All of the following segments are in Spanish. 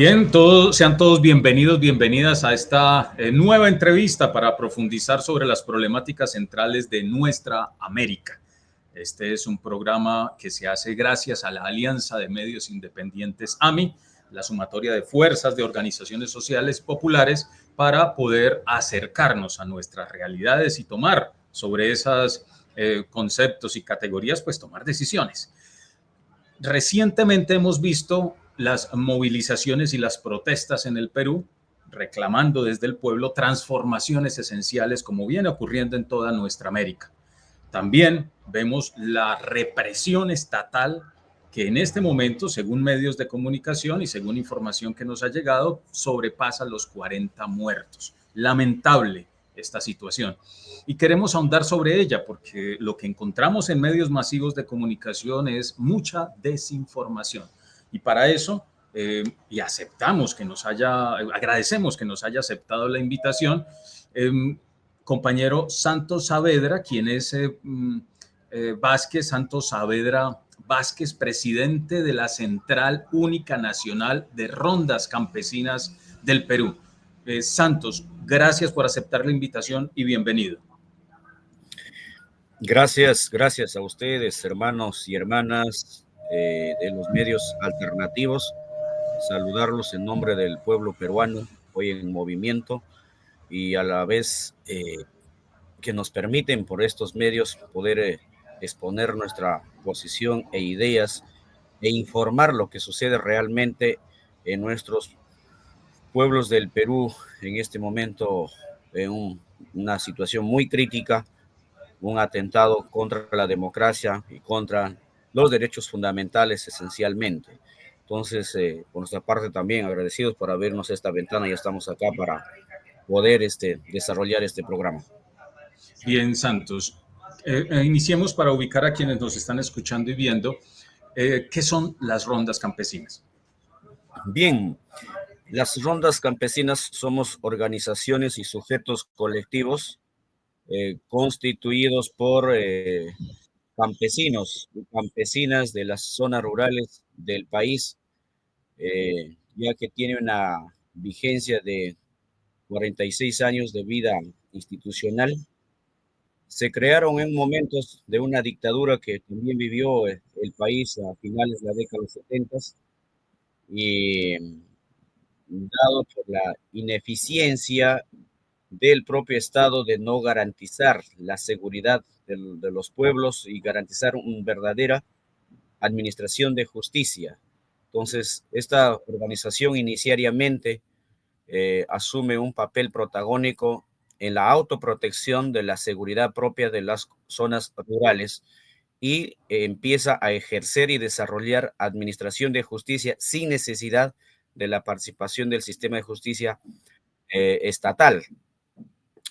Bien, sean todos bienvenidos, bienvenidas a esta eh, nueva entrevista para profundizar sobre las problemáticas centrales de nuestra América. Este es un programa que se hace gracias a la Alianza de Medios Independientes AMI, la sumatoria de fuerzas de organizaciones sociales populares para poder acercarnos a nuestras realidades y tomar sobre esos eh, conceptos y categorías, pues tomar decisiones. Recientemente hemos visto las movilizaciones y las protestas en el Perú, reclamando desde el pueblo transformaciones esenciales como viene ocurriendo en toda nuestra América. También vemos la represión estatal que en este momento, según medios de comunicación y según información que nos ha llegado, sobrepasa los 40 muertos. Lamentable esta situación. Y queremos ahondar sobre ella porque lo que encontramos en medios masivos de comunicación es mucha desinformación y para eso, eh, y aceptamos que nos haya, agradecemos que nos haya aceptado la invitación, em, compañero Santos Saavedra, quien es eh, mm, eh, Vázquez, Santos Saavedra Vázquez, presidente de la Central Única Nacional de Rondas Campesinas del Perú. Santos, gracias por aceptar la invitación y bienvenido. Gracias, gracias a ustedes, hermanos y hermanas eh, de los medios alternativos, saludarlos en nombre del pueblo peruano, hoy en movimiento, y a la vez eh, que nos permiten por estos medios poder eh, exponer nuestra posición e ideas e informar lo que sucede realmente en nuestros pueblos del Perú en este momento en una situación muy crítica, un atentado contra la democracia y contra los derechos fundamentales esencialmente. Entonces, eh, por nuestra parte también agradecidos por abrirnos esta ventana y estamos acá para poder este, desarrollar este programa. Bien, Santos. Eh, eh, iniciemos para ubicar a quienes nos están escuchando y viendo. ¿Qué son las rondas campesinas? Bien, las rondas campesinas somos organizaciones y sujetos colectivos constituidos por campesinos y campesinas de las zonas rurales del país, eh, ya que tiene una vigencia de 46 años de vida institucional. Se crearon en momentos de una dictadura que también vivió el país a finales de la década de los 70 y dado por la ineficiencia del propio Estado de no garantizar la seguridad de, los pueblos y garantizar una verdadera administración de justicia. Entonces, esta organización iniciariamente eh, asume un papel protagónico en la autoprotección de la seguridad propia de las zonas rurales y empieza a ejercer y desarrollar administración de justicia sin necesidad de la participación del sistema de justicia eh, estatal.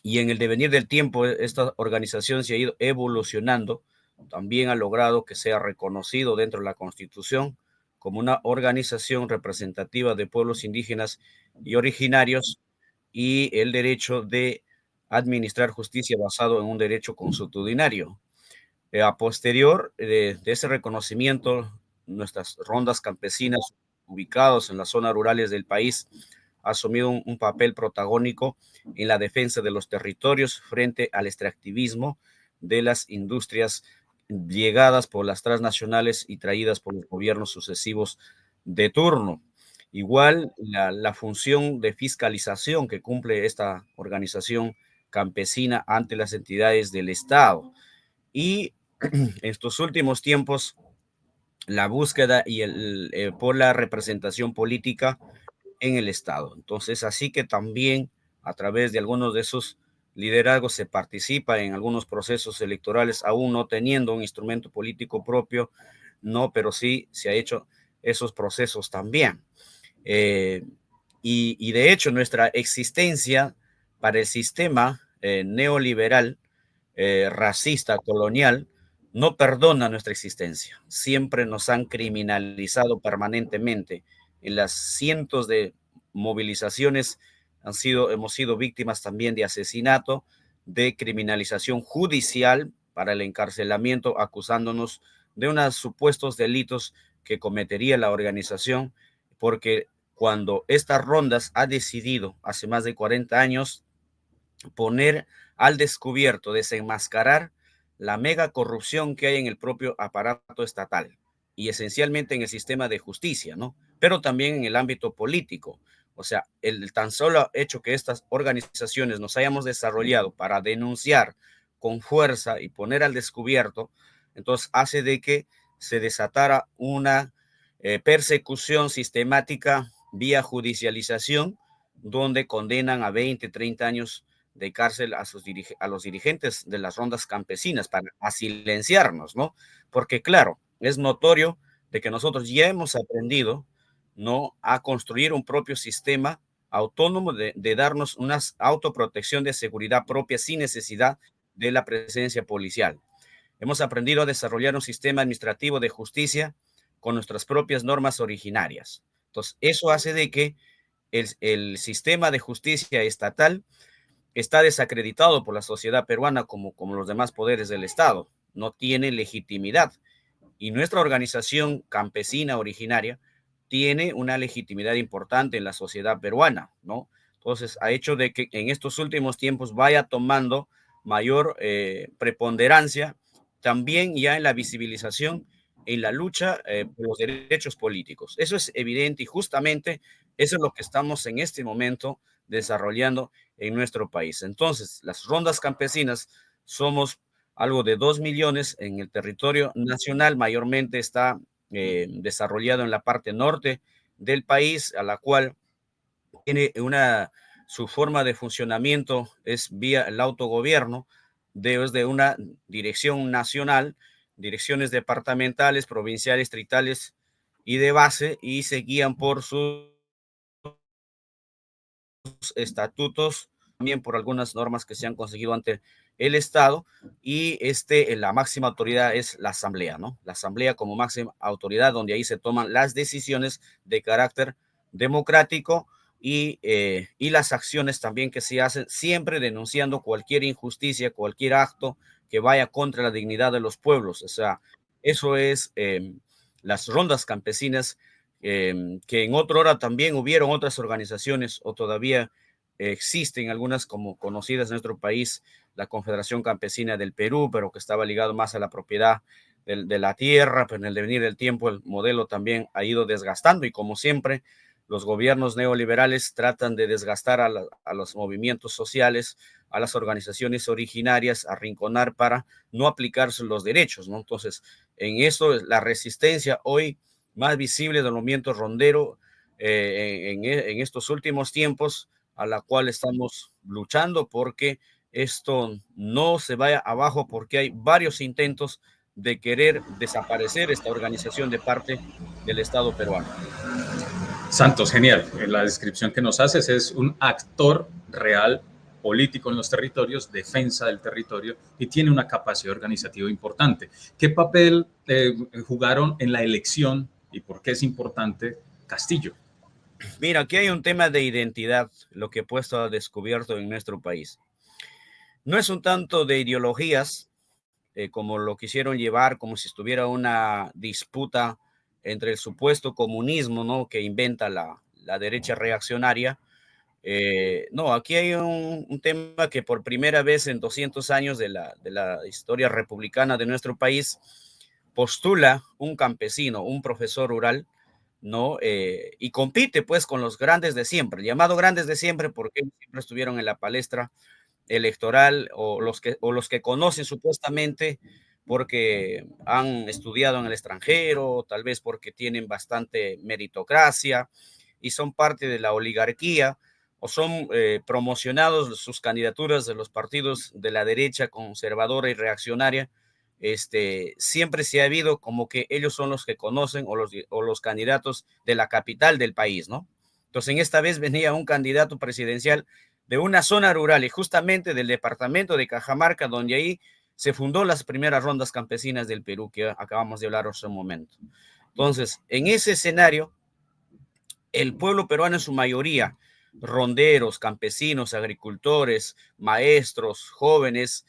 Y en el devenir del tiempo, e, esta organización se ha ido evolucionando, también ha logrado que sea reconocido dentro de la Constitución como una organización representativa de pueblos indígenas y originarios y el derecho de administrar justicia basado en un derecho consuetudinario. Eh, a posterior de, de, ese reconocimiento, nuestras rondas campesinas ubicadas en las zonas rurales del país asumido un, papel protagónico en la defensa de los territorios frente al extractivismo de las industrias llegadas por las transnacionales y traídas por los gobiernos sucesivos de turno. Igual la, función de fiscalización que cumple esta organización campesina ante las entidades del Estado. Y en estos últimos tiempos, la búsqueda y el, eh, por la representación política en el Estado. Entonces, así que también a través de algunos de esos liderazgos se participa en algunos procesos electorales, aún no teniendo un instrumento político propio, no, pero sí se ha hecho esos procesos también. Eh, y, de hecho, nuestra existencia para el sistema eh, neoliberal, eh, racista, colonial, no perdona nuestra existencia. Siempre nos han criminalizado permanentemente en las cientos de movilizaciones han sido, hemos sido víctimas también de asesinato, de criminalización judicial para el encarcelamiento, acusándonos de unos supuestos delitos que cometería la organización, porque cuando estas rondas ha decidido hace más de 40 años poner al descubierto, desenmascarar la mega corrupción que hay en el propio aparato estatal y esencialmente en el sistema de justicia, ¿no? Pero también en el ámbito político. O sea, el tan solo hecho que estas organizaciones nos hayamos desarrollado para denunciar con fuerza y poner al descubierto, entonces hace de que se desatara una eh, persecución sistemática vía judicialización, donde condenan a 20, 30 años de cárcel a, sus a los dirigentes de las rondas campesinas para silenciarnos, ¿no? Porque claro, es notorio de que nosotros ya hemos aprendido, ¿no? A construir un propio sistema autónomo de, de darnos una autoprotección de seguridad propia sin necesidad de la presencia policial. Hemos aprendido a desarrollar un sistema administrativo de justicia con nuestras propias normas originarias. Entonces, eso hace de que el, sistema de justicia estatal está desacreditado por la sociedad peruana como, como los demás poderes del Estado. No tiene legitimidad. Y nuestra organización campesina originaria tiene una legitimidad importante en la sociedad peruana, ¿no? Entonces, ha hecho de que en estos últimos tiempos vaya tomando mayor eh, preponderancia también ya en la visibilización en la lucha eh, por los derechos políticos. Eso es evidente y justamente eso es lo que estamos en este momento desarrollando en nuestro país. Entonces, las rondas campesinas somos algo de dos millones en el territorio nacional, mayormente está eh, desarrollado en la parte norte del país, a la cual tiene una, su forma de funcionamiento es vía el autogobierno, desde una dirección nacional direcciones departamentales, provinciales, tritales y de base y se guían por sus estatutos, también por algunas normas que se han conseguido ante el Estado y este, la máxima autoridad es la Asamblea, ¿no? La Asamblea como máxima autoridad donde ahí se toman las decisiones de carácter democrático y, eh, y las acciones también que se hacen, siempre denunciando cualquier injusticia, cualquier acto que vaya contra la dignidad de los pueblos. O sea, eso es em, las rondas campesinas, em, que en otra hora también hubieron otras organizaciones o todavía existen algunas como conocidas en nuestro país, la Confederación Campesina del Perú, pero que estaba ligado más a la propiedad de, la tierra, pero en el devenir del tiempo el modelo también ha ido desgastando y como siempre, los gobiernos neoliberales tratan de desgastar a, los movimientos sociales, a las organizaciones originarias, arrinconar para no aplicarse los derechos, ¿no? Entonces, en eso la resistencia hoy más visible del movimiento rondero eh, en, estos últimos tiempos, a la cual estamos luchando porque esto no se vaya abajo, porque hay varios intentos de querer desaparecer esta organización de parte del Estado peruano. Santos, genial. La descripción que nos haces es un actor real político en los territorios, defensa del territorio y tiene una capacidad organizativa importante. ¿Qué papel eh, jugaron en la elección y por qué es importante Castillo? Mira, aquí hay un tema de identidad, lo que he puesto a descubierto en nuestro país. No es un tanto de ideologías, eh, como lo quisieron llevar, como si estuviera una disputa entre el supuesto comunismo, ¿no? Que inventa la, derecha reaccionaria. Eh, no, aquí hay un, tema que por primera vez en 200 años de la, de la historia republicana de nuestro país postula un campesino, un profesor rural, ¿no? Eh, y compite pues con los grandes de siempre, llamado grandes de siempre porque siempre estuvieron en la palestra electoral o los que, o los que conocen supuestamente porque han estudiado en el extranjero, tal vez porque tienen bastante meritocracia y son parte de la oligarquía o son eh, promocionados sus candidaturas de los partidos de la derecha conservadora y reaccionaria. Este, siempre se ha habido como que ellos son los que conocen o los, o los candidatos de la capital del país, ¿no? Entonces, en esta vez venía un candidato presidencial de una zona rural y justamente del departamento de Cajamarca, donde ahí se fundó las primeras rondas campesinas del Perú que acabamos de hablar hace un momento. Entonces, en ese escenario, el pueblo peruano en su mayoría, ronderos, campesinos, agricultores, maestros, jóvenes,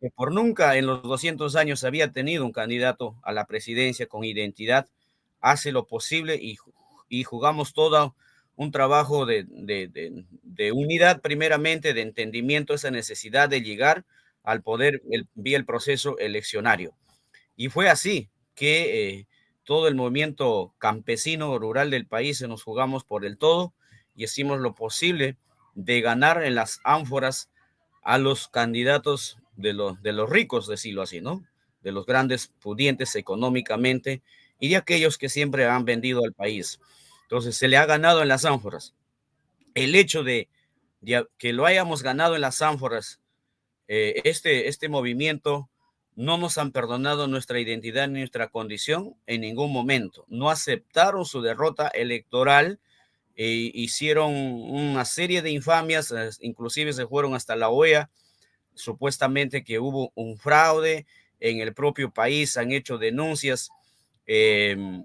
que por nunca en los 200 años había tenido un candidato a la presidencia con identidad, hace lo posible y, y jugamos toda un trabajo de, unidad, primeramente, de entendimiento, esa necesidad de llegar al poder vía el proceso eleccionario. Y fue así que eh, todo el movimiento campesino rural del país se nos jugamos por el todo y hicimos lo posible de ganar en las ánforas a los candidatos de, los de los ricos, decirlo así, ¿no? De los grandes pudientes económicamente y de aquellos que siempre han vendido al país. Entonces se le ha ganado en las ánforas. El hecho de, que lo hayamos ganado en las ánforas, eh, este, este movimiento no nos han perdonado nuestra identidad ni nuestra condición en ningún momento. No aceptaron su derrota electoral e hicieron una serie de infamias, eh, inclusive se fueron hasta la OEA, supuestamente que hubo un fraude en el propio país, han hecho denuncias em,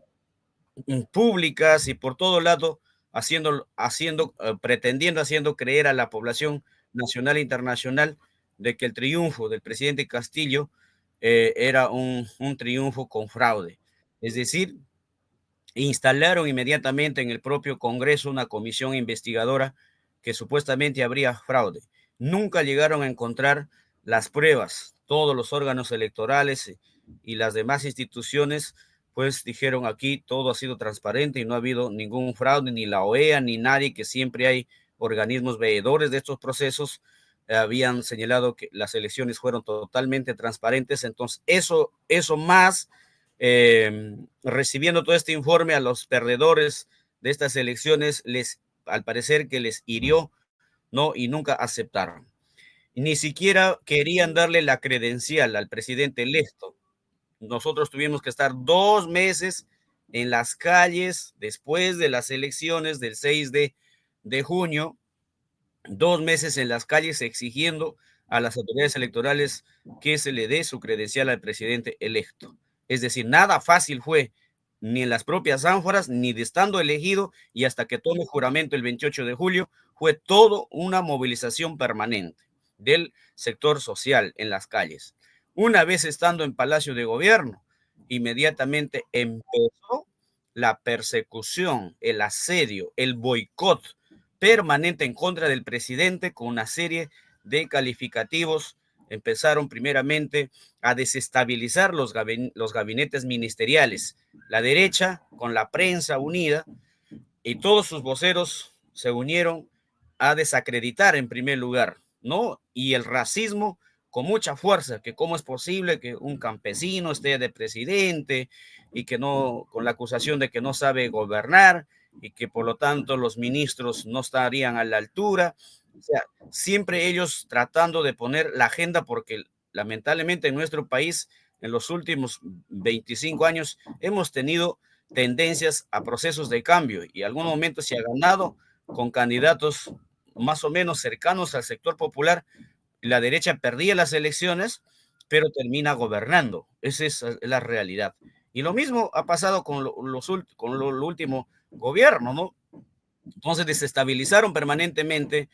públicas y por todo lado, haciendo, haciendo, eh, pretendiendo, haciendo creer a la población nacional e internacional de que el triunfo del presidente Castillo eh, era un, un triunfo con fraude. Es decir, instalaron inmediatamente en el propio Congreso una comisión investigadora que supuestamente habría fraude. Nunca llegaron a encontrar las pruebas. Todos los órganos electorales y las demás instituciones pues dijeron aquí todo ha sido transparente y no ha habido ningún fraude, ni la OEA, ni nadie, que siempre hay organismos veedores de estos procesos, habían señalado que las elecciones fueron totalmente transparentes. Entonces, eso, eso más, em, recibiendo todo este informe a los perdedores de estas elecciones, les, al parecer que les hirió, ¿no? Y nunca aceptaron. Ni siquiera querían darle la credencial al presidente electo nosotros tuvimos que estar dos meses en las calles después de las elecciones del 6 de, de junio, dos meses en las calles exigiendo a las autoridades electorales que se le dé su credencial al presidente electo. Es decir, nada fácil fue ni en las propias ánforas, ni de estando elegido y hasta que tome juramento el 28 de julio, fue todo una movilización permanente del sector social en las calles. Una vez estando en Palacio de Gobierno, inmediatamente empezó la persecución, el asedio, el boicot permanente en contra del presidente con una serie de calificativos. Empezaron primeramente a desestabilizar los, gabinetes ministeriales, la derecha con la prensa unida y todos sus voceros se unieron a desacreditar en primer lugar, ¿no? Y el racismo con mucha fuerza, que cómo es posible que un campesino esté de presidente y que no, con la acusación de que no sabe gobernar y que por lo tanto los ministros no estarían a la altura. O sea, siempre ellos tratando de poner la agenda porque lamentablemente en nuestro país en los últimos 25 años hemos tenido tendencias a procesos de cambio y en algún momento se ha ganado con candidatos más o menos cercanos al sector popular, la derecha perdía las elecciones, pero termina gobernando. Esa es la realidad. Y lo mismo ha pasado con, los, con lo, último gobierno, ¿no? Entonces desestabilizaron permanentemente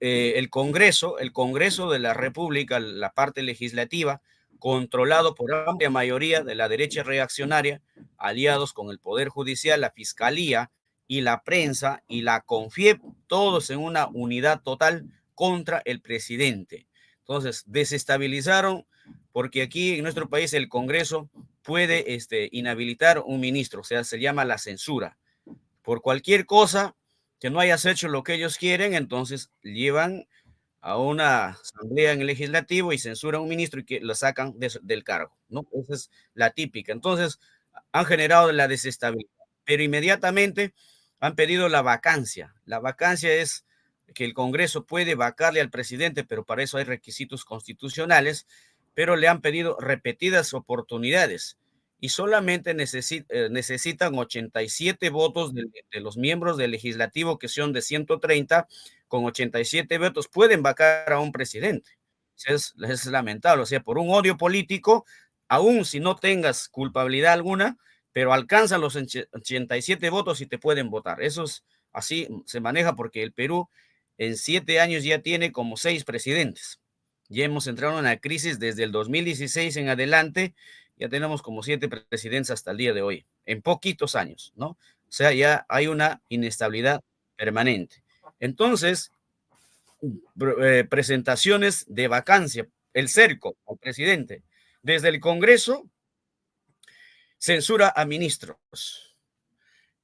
eh, el Congreso, el Congreso de la República, la parte legislativa, controlado por amplia mayoría de la derecha reaccionaria, aliados con el Poder Judicial, la Fiscalía y la prensa y la CONFIEP, todos en una unidad total contra el presidente. Entonces, desestabilizaron porque aquí en nuestro país el Congreso puede este, inhabilitar un ministro, o sea, se llama la censura. Por cualquier cosa que no hayas hecho lo que ellos quieren, entonces llevan a una asamblea en el legislativo y censuran a un ministro y que lo sacan del cargo, ¿no? Esa es la típica. Entonces, han generado la desestabilidad, pero inmediatamente han pedido la vacancia. La vacancia es que el Congreso puede vacarle al presidente, pero para eso hay requisitos constitucionales, pero le han pedido repetidas oportunidades y solamente eh, necesitan 87 votos de, los miembros del legislativo que son de 130, con 87 votos pueden vacar a un presidente. Es, es lamentable, o sea, por un odio político, aún si no tengas culpabilidad alguna, pero alcanzan los 87 votos y te pueden votar. Eso es así, se maneja porque el Perú en siete años ya tiene como seis presidentes. Ya hemos entrado en una crisis desde el 2016 en adelante, ya tenemos como siete presidentes hasta el día de hoy, en poquitos años, ¿no? O sea, ya hay una inestabilidad permanente. Entonces, eh, presentaciones de vacancia, el cerco al presidente. Desde el Congreso, censura a ministros.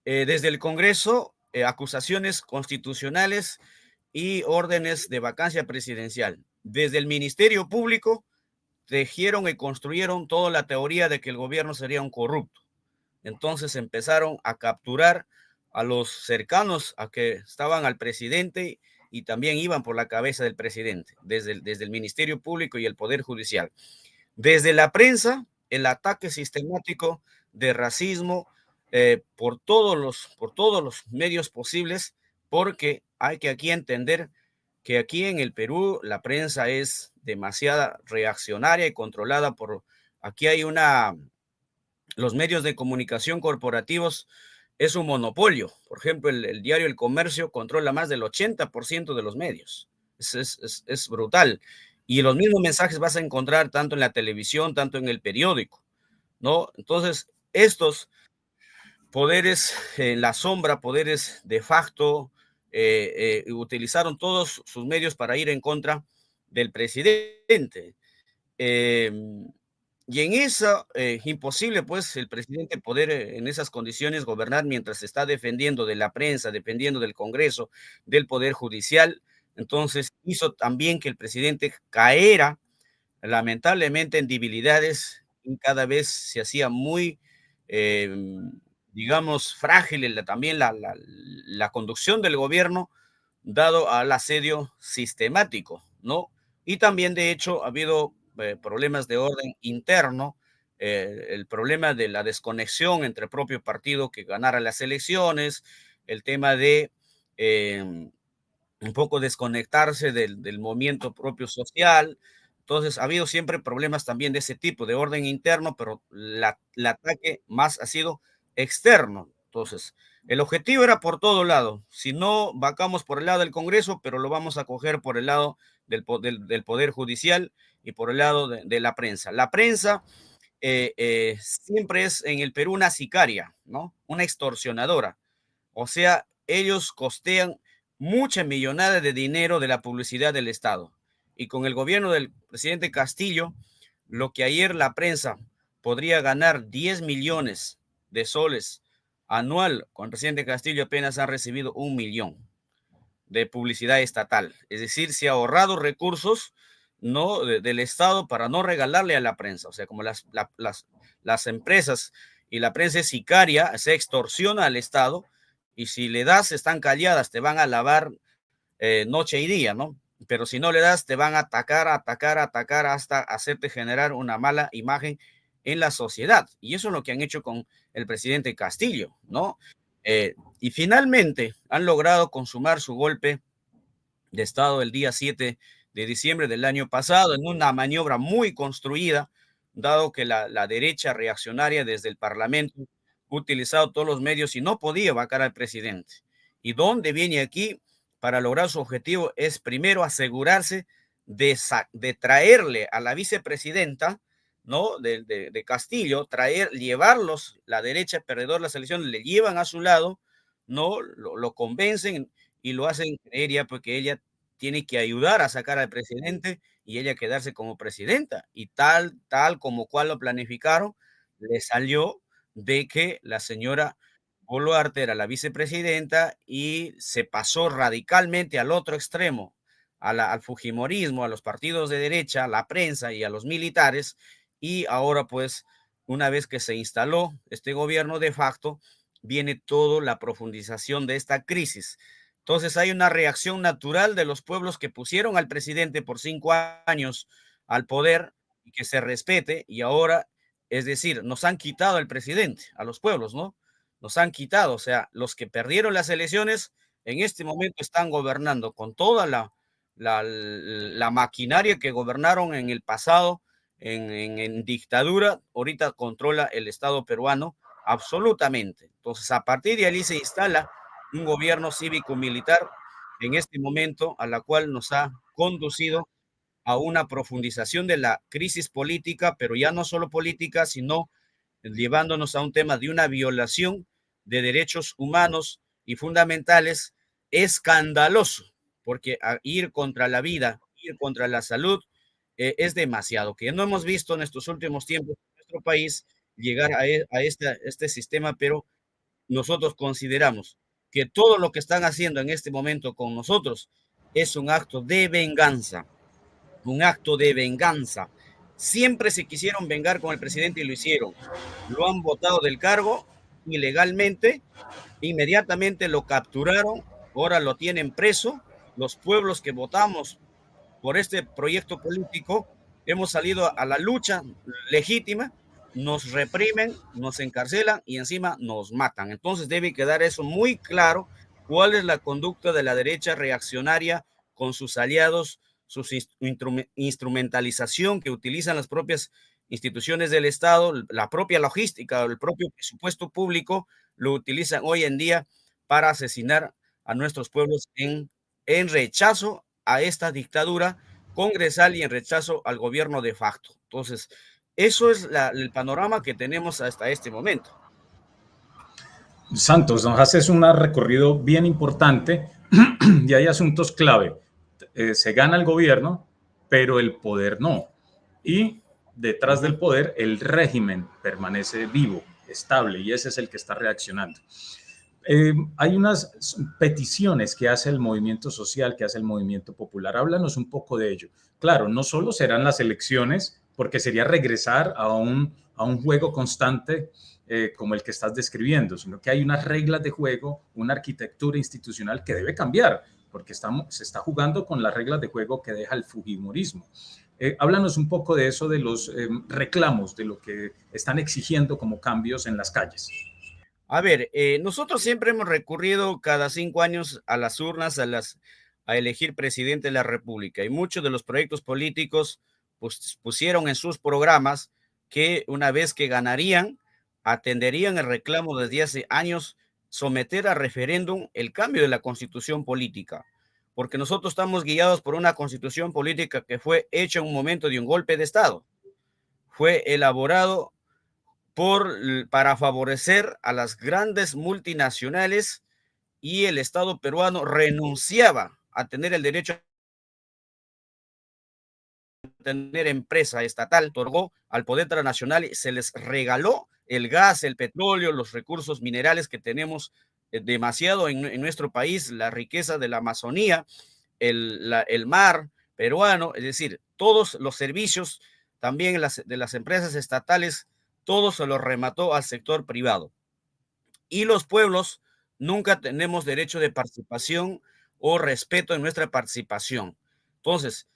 Eh, desde el Congreso, eh, acusaciones constitucionales y órdenes de vacancia presidencial. Desde el Ministerio Público, tejieron y construyeron toda la teoría de que el gobierno sería un corrupto. Entonces empezaron a capturar a los cercanos a que estaban al presidente y también iban por la cabeza del presidente, desde el, desde el Ministerio Público y el Poder Judicial. Desde la prensa, el ataque sistemático de racismo eh, por, todos los, por todos los medios posibles, porque hay que aquí entender que aquí en el Perú la prensa es demasiada reaccionaria y controlada por, aquí hay una, los medios de comunicación corporativos es un monopolio. Por ejemplo, el, diario El Comercio controla más del 80% de los medios. Es, brutal. Y los mismos mensajes vas a encontrar tanto en la televisión, tanto en el periódico, ¿no? Entonces, estos poderes en la sombra, poderes de facto, eh, eh, utilizaron todos sus medios para ir en contra del presidente. Em, y en eso, eh, imposible pues el presidente poder en esas condiciones gobernar mientras está defendiendo de la prensa, dependiendo del Congreso, del Poder Judicial. Entonces hizo también que el presidente caera lamentablemente en debilidades y cada vez se hacía muy, em, digamos, frágil también la, la conducción del gobierno dado al asedio sistemático, ¿no? Y también, de hecho, ha habido eh, problemas de orden interno, eh, el problema de la desconexión entre el propio partido que ganara las elecciones, el tema de em, un poco desconectarse del, del, movimiento propio social. Entonces, ha habido siempre problemas también de ese tipo, de orden interno, pero la, el ataque más ha sido externo. Entonces, el objetivo era por todo lado. Si no, vacamos por el lado del Congreso, pero lo vamos a coger por el lado del, Poder Judicial y por el lado de, la prensa. La prensa eh, eh, siempre es en el Perú una sicaria, ¿no? Una extorsionadora. O sea, ellos costean mucha millonada de dinero de la publicidad del Estado. Y con el gobierno del presidente Castillo, lo que ayer la prensa podría ganar 10 millones de soles anual, con presidente Castillo apenas ha recibido un millón de publicidad estatal. Es decir, se ha ahorrado recursos no del Estado para no regalarle a la prensa. O sea, como las, las, las empresas y la prensa es sicaria, se extorsiona al Estado y si le das, están calladas, te van a lavar eh, noche y día, ¿no? Pero si no le das, te van a atacar, atacar, atacar hasta hacerte generar una mala imagen en la sociedad. Y eso es lo que han hecho con el presidente Castillo, ¿no? Eh, y finalmente han logrado consumar su golpe de Estado el día 7 de diciembre del año pasado en una maniobra muy construida, dado que la, derecha reaccionaria desde el Parlamento ha utilizado todos los medios y no podía vacar al presidente. ¿Y dónde viene aquí? Para lograr su objetivo es primero asegurarse de traerle a la vicepresidenta, ¿no? De, de, Castillo, traer, llevarlos, la derecha perdedor las elecciones, le llevan a su lado, ¿no? Lo, convencen y lo hacen creer ya porque ella tiene que ayudar a sacar al presidente y ella quedarse como presidenta. Y tal, tal como cual lo planificaron, le salió de que la señora Boluarte era la vicepresidenta y se pasó radicalmente al otro extremo, al fujimorismo, a los partidos de derecha, a la prensa y a los militares. Y ahora pues, una vez que se instaló este gobierno de facto, viene toda la profundización de esta crisis entonces hay una reacción natural de los pueblos que pusieron al presidente por cinco años al poder y que se respete y ahora, es decir, nos han quitado el presidente a los pueblos, ¿no? Nos han quitado, o sea, los que perdieron las elecciones en este momento están gobernando con toda la, la, maquinaria que gobernaron en el pasado en, dictadura, ahorita controla el Estado peruano absolutamente. Entonces, a partir de ahí se instala un gobierno cívico-militar en este momento, a la cual nos ha conducido a una profundización de la crisis política, pero ya no solo política, sino llevándonos a un tema de una violación de derechos humanos y fundamentales escandaloso, porque ir contra la vida, ir contra la salud, eh, es demasiado, que no hemos visto en estos últimos tiempos en nuestro país llegar a, e, este sistema, pero nosotros consideramos que todo lo que están haciendo en este momento con nosotros es un acto de venganza, un acto de venganza. Siempre se quisieron vengar con el presidente y lo hicieron. Lo han votado del cargo ilegalmente, inmediatamente lo capturaron, ahora lo tienen preso. Los pueblos que votamos por este proyecto político hemos salido a la lucha legítima nos reprimen, nos encarcelan y encima nos matan. Entonces debe quedar eso muy claro, cuál es la conducta de la derecha reaccionaria con sus aliados, su instrumentalización que utilizan las propias instituciones del Estado, la propia logística, el propio presupuesto público, lo utilizan hoy en día para asesinar a nuestros pueblos en, rechazo a esta dictadura congresal y en rechazo al gobierno de facto. Entonces, eso es el panorama que tenemos hasta este momento. Santos, nos haces un recorrido bien importante y hay asuntos clave. Eh, se gana el gobierno, pero el poder no. Y detrás del poder, el régimen permanece vivo, estable, y ese es el que está reaccionando. Eh, hay unas peticiones que hace el movimiento social, que hace el movimiento popular. Háblanos un poco de ello. Claro, no solo serán las elecciones porque sería regresar a un, a un juego constante eh, como el que estás describiendo, sino que hay unas reglas de juego, una arquitectura institucional que debe cambiar, porque estamos, se está jugando con las reglas de juego que deja el Fujimorismo. Eh, háblanos un poco de eso, de los eh, reclamos, de lo que están exigiendo como cambios en las calles. A ver, nosotros siempre hemos recurrido cada cinco años a las urnas, a, las, a elegir presidente de la República, y muchos de los proyectos políticos pues, pusieron en sus programas que una vez que ganarían, atenderían el reclamo desde hace años someter a referéndum el cambio de la constitución política, porque nosotros estamos guiados por una constitución política que fue hecha en un momento de un golpe de Estado. Fue elaborado por, para favorecer a las grandes multinacionales y el Estado peruano renunciaba a tener el derecho tener empresa estatal, otorgó al poder transnacional, se les regaló el gas, el petróleo, los recursos minerales que tenemos eh, demasiado en, nuestro país, la riqueza de la Amazonía, el, mar peruano, es decir, todos los servicios también de las empresas estatales, todo se los remató al sector privado. Y los pueblos nunca tenemos derecho de participación o respeto en nuestra participación. Entonces,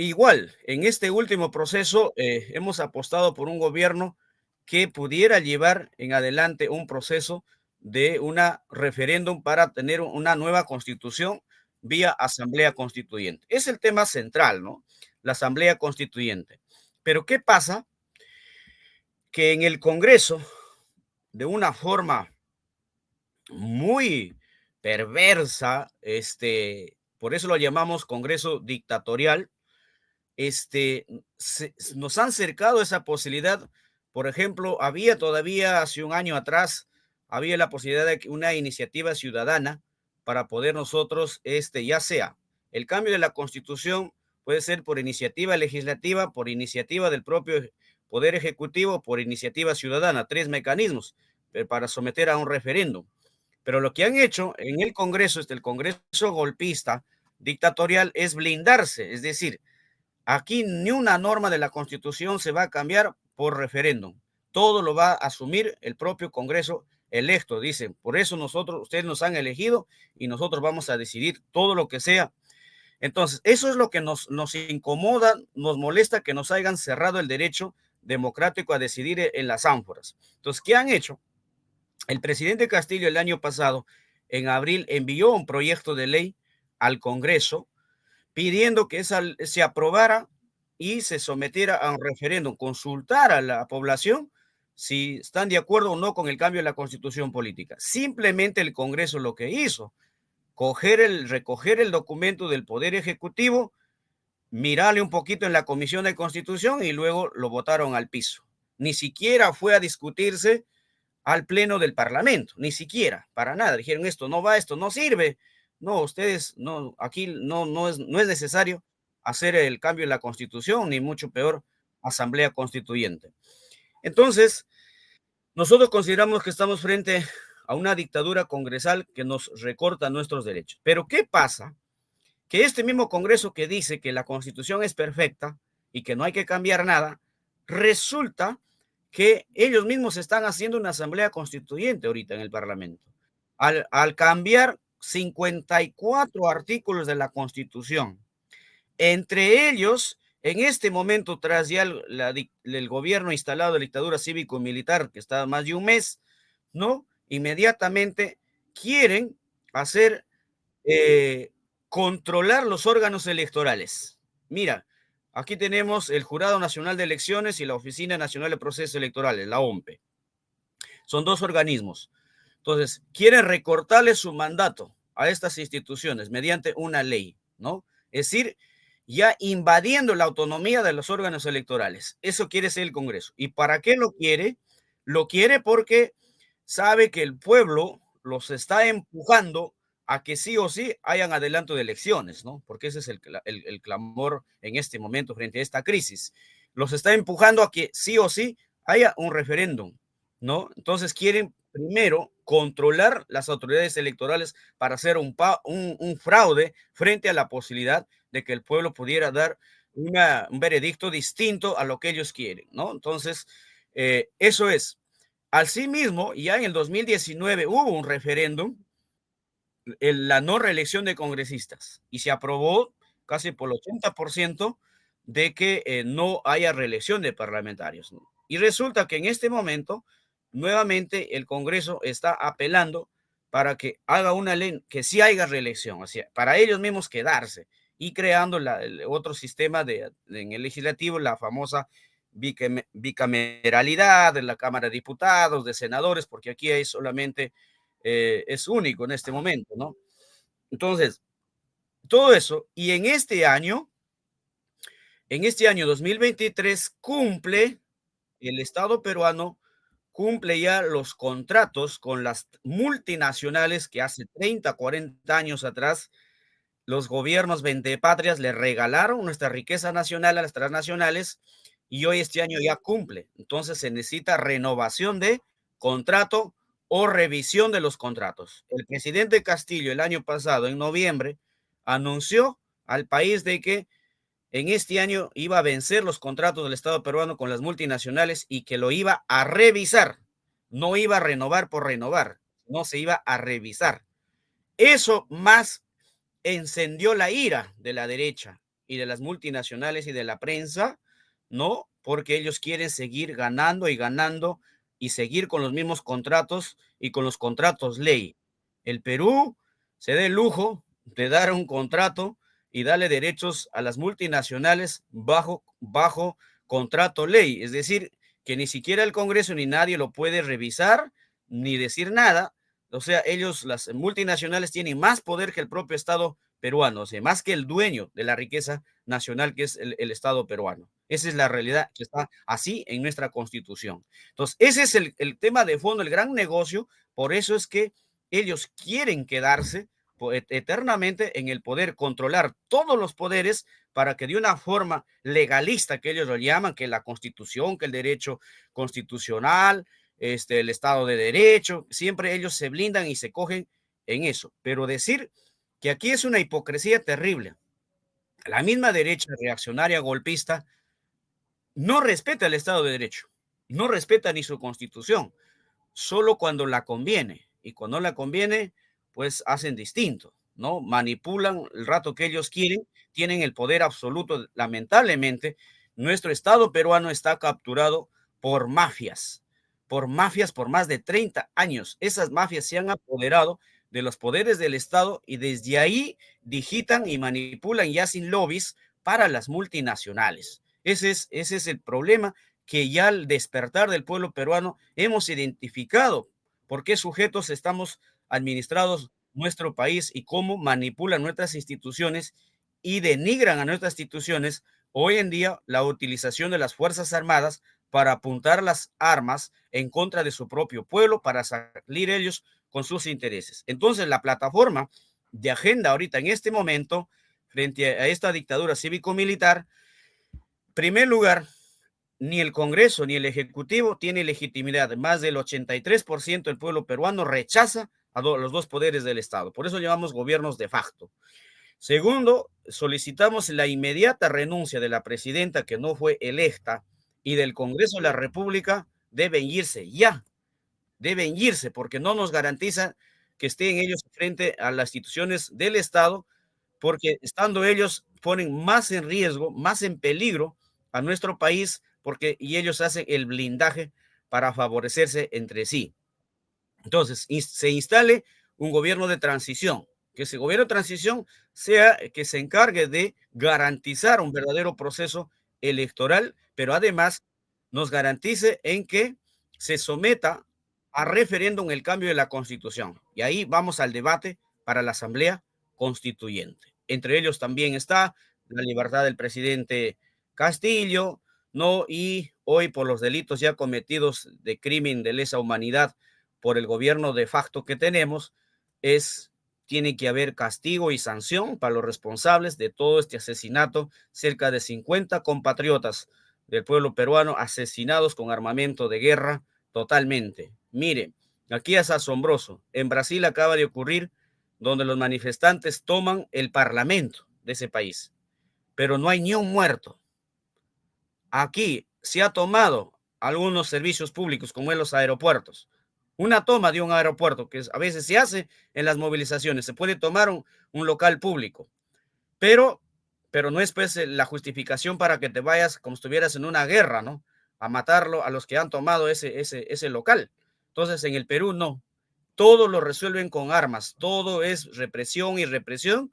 Igual, en este último proceso eh, hemos apostado por un gobierno que pudiera llevar en adelante un proceso de una referéndum para tener una nueva constitución vía asamblea constituyente. Es el tema central, ¿no? La asamblea constituyente. Pero ¿qué pasa? Que en el Congreso, de una forma muy perversa, este, por eso lo llamamos Congreso dictatorial, este, nos han cercado esa posibilidad. Por ejemplo, había todavía hace un año atrás, había la posibilidad de una iniciativa ciudadana para poder nosotros, este, ya sea el cambio de la constitución, puede ser por iniciativa legislativa, por iniciativa del propio Poder Ejecutivo, por iniciativa ciudadana, tres mecanismos eh, para someter a un referéndum. Pero lo que han hecho en el Congreso, este, el Congreso golpista, dictatorial, es blindarse, es decir, Aquí ni una norma de la Constitución se va a cambiar por referéndum. Todo lo va a asumir el propio Congreso electo, dicen. Por eso nosotros, ustedes nos han elegido y nosotros vamos a decidir todo lo que sea. Entonces, eso es lo que nos, nos incomoda, nos molesta que nos hayan cerrado el derecho democrático a decidir en las ánforas. Entonces, ¿qué han hecho? El presidente Castillo el año pasado, en abril, envió un proyecto de ley al Congreso pidiendo que esa se aprobara y se sometiera a un referéndum, consultar a la población si están de acuerdo o no con el cambio de la constitución política. Simplemente el Congreso lo que hizo, coger recoger el documento del Poder Ejecutivo, mirarle un poquito en la Comisión de Constitución y luego lo votaron al piso. Ni siquiera fue a discutirse al Pleno del Parlamento, ni siquiera, para nada. Dijeron, esto no va, esto no sirve, no, ustedes, no, aquí no, no, es, no es necesario hacer el cambio en la constitución, ni mucho peor asamblea constituyente. Entonces, nosotros consideramos que estamos frente a una dictadura congresal que nos recorta nuestros derechos. Pero ¿qué pasa? Que este mismo Congreso que dice que la constitución es perfecta y que no hay que cambiar nada, resulta que ellos mismos están haciendo una asamblea constituyente ahorita en el Parlamento. Al, al cambiar 54 artículos de la constitución, entre ellos, en este momento, tras ya el, el gobierno instalado de dictadura cívico-militar, que está más de un mes, ¿no? Inmediatamente quieren hacer, eh, controlar los órganos electorales. Mira, aquí tenemos el Jurado Nacional de Elecciones y la Oficina Nacional de Procesos Electorales, la OMPE. Son dos organismos. Entonces, quieren recortarle su mandato a estas instituciones mediante una ley, ¿no? Es decir, ya invadiendo la autonomía de los órganos electorales. Eso quiere ser el Congreso. ¿Y para qué lo quiere? Lo quiere porque sabe que el pueblo los está empujando a que sí o sí hayan adelanto de elecciones, ¿no? Porque ese es el, el, clamor en este momento frente a esta crisis. Los está empujando a que sí o sí haya un referéndum, ¿no? Entonces quieren primero controlar las autoridades electorales para hacer un, fraude frente a la posibilidad de que el pueblo pudiera dar un veredicto distinto a lo que ellos quieren, ¿no? Entonces, eh, eso es. Asimismo, ya en el 2019 hubo un referéndum, en la no reelección de congresistas, y se aprobó casi por el 80% de que eh, no haya reelección de parlamentarios. Y resulta que en este momento, nuevamente, el Congreso está apelando para que haga una ley que sí haya reelección, o para ellos mismos quedarse y creando la, el otro sistema de, en el legislativo, la famosa bicameralidad de la Cámara de Diputados, de senadores, porque aquí hay solamente, eh, es único en este momento, ¿no? Entonces, todo eso, y en este año, en este año 2023, cumple el Estado peruano, cumple ya los contratos con las multinacionales que hace 30, 40 años atrás los gobiernos vendepatrias le regalaron nuestra riqueza nacional a las transnacionales y hoy este año ya cumple. Entonces se necesita renovación de contrato o revisión de los contratos. El presidente Castillo el año pasado, en noviembre, anunció al país de que en este año iba a vencer los contratos del Estado peruano con las multinacionales y que lo iba a revisar. No iba a renovar por renovar, no se iba a revisar. Eso más encendió la ira de la derecha y de las multinacionales y de la prensa, ¿no? Porque ellos quieren seguir ganando y ganando y seguir con los mismos contratos y con los contratos ley. El Perú se da el lujo de dar un contrato y darle derechos a las multinacionales bajo, bajo contrato ley. Es decir, que ni siquiera el Congreso ni nadie lo puede revisar ni decir nada, o sea, ellos, las multinacionales, tienen más poder que el propio Estado peruano, o sea, más que el dueño de la riqueza nacional que es el, Estado peruano. Esa es la realidad que está así en nuestra constitución. Entonces, ese es el, el tema de fondo, el gran negocio. Por eso es que ellos quieren quedarse eternamente en el poder, controlar todos los poderes para que de una forma legalista, que ellos lo llaman, que la constitución, que el derecho constitucional, este, el Estado de Derecho, siempre ellos se blindan y se cogen en eso. Pero decir que aquí es una hipocresía terrible. La misma derecha reaccionaria golpista no respeta el Estado de Derecho, no respeta ni su constitución, solo cuando la conviene. Y cuando la conviene, pues hacen distinto, ¿no? Manipulan el rato que ellos quieren, tienen el poder absoluto. Lamentablemente, nuestro Estado peruano está capturado por mafias, por mafias por más de 30 años. Esas mafias se han apoderado de los poderes del Estado y desde ahí digitan y manipulan ya sin lobbies para las multinacionales. Ese es, ese es el problema que ya al despertar del pueblo peruano hemos identificado por qué sujetos estamos administrados nuestro país y cómo manipulan nuestras instituciones y denigran a nuestras instituciones hoy en día la utilización de las Fuerzas Armadas para apuntar las armas en contra de su propio pueblo, para salir ellos con sus intereses. Entonces, la plataforma de agenda ahorita en este momento frente a esta dictadura cívico-militar, primer lugar, ni el Congreso ni el Ejecutivo tiene legitimidad. Más del 83% del pueblo peruano rechaza a los dos poderes del Estado. Por eso llamamos gobiernos de facto. Segundo, solicitamos la inmediata renuncia de la presidenta que no fue electa y del Congreso de la República deben irse ya. Deben irse porque no nos garantiza que estén ellos frente a las instituciones del Estado, porque estando ellos ponen más en riesgo, más en peligro a nuestro país, porque y ellos hacen el blindaje para favorecerse entre sí. Entonces, se instale un gobierno de transición, que ese gobierno de transición sea que se encargue de garantizar un verdadero proceso electoral, pero además nos garantice en que se someta a referéndum el cambio de la constitución. Y ahí vamos al debate para la asamblea constituyente. Entre ellos también está la libertad del presidente Castillo, ¿no? Y hoy por los delitos ya cometidos de crimen de lesa humanidad por el gobierno de facto que tenemos, es tiene que haber castigo y sanción para los responsables de todo este asesinato. Cerca de 50 compatriotas del pueblo peruano asesinados con armamento de guerra totalmente. Mire, aquí es asombroso. En Brasil acaba de ocurrir donde los manifestantes toman el parlamento de ese país, pero no hay ni un muerto. Aquí se ha tomado algunos servicios públicos, como en los aeropuertos. Una toma de un aeropuerto, que a veces se hace en las movilizaciones, se puede tomar un, local público, pero, pero no es pues la justificación para que te vayas como si estuvieras en una guerra, ¿no? A matarlo a los que han tomado ese, ese, ese local. Entonces, en el Perú no. Todo lo resuelven con armas. Todo es represión y represión.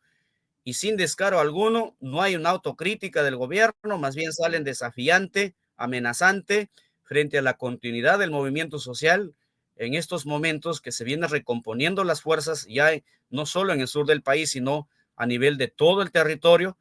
Y sin descaro alguno, no hay una autocrítica del gobierno, más bien salen desafiante, amenazante frente a la continuidad del movimiento social en estos momentos que se vienen recomponiendo las fuerzas ya no solo en el sur del país, sino a nivel de todo el territorio,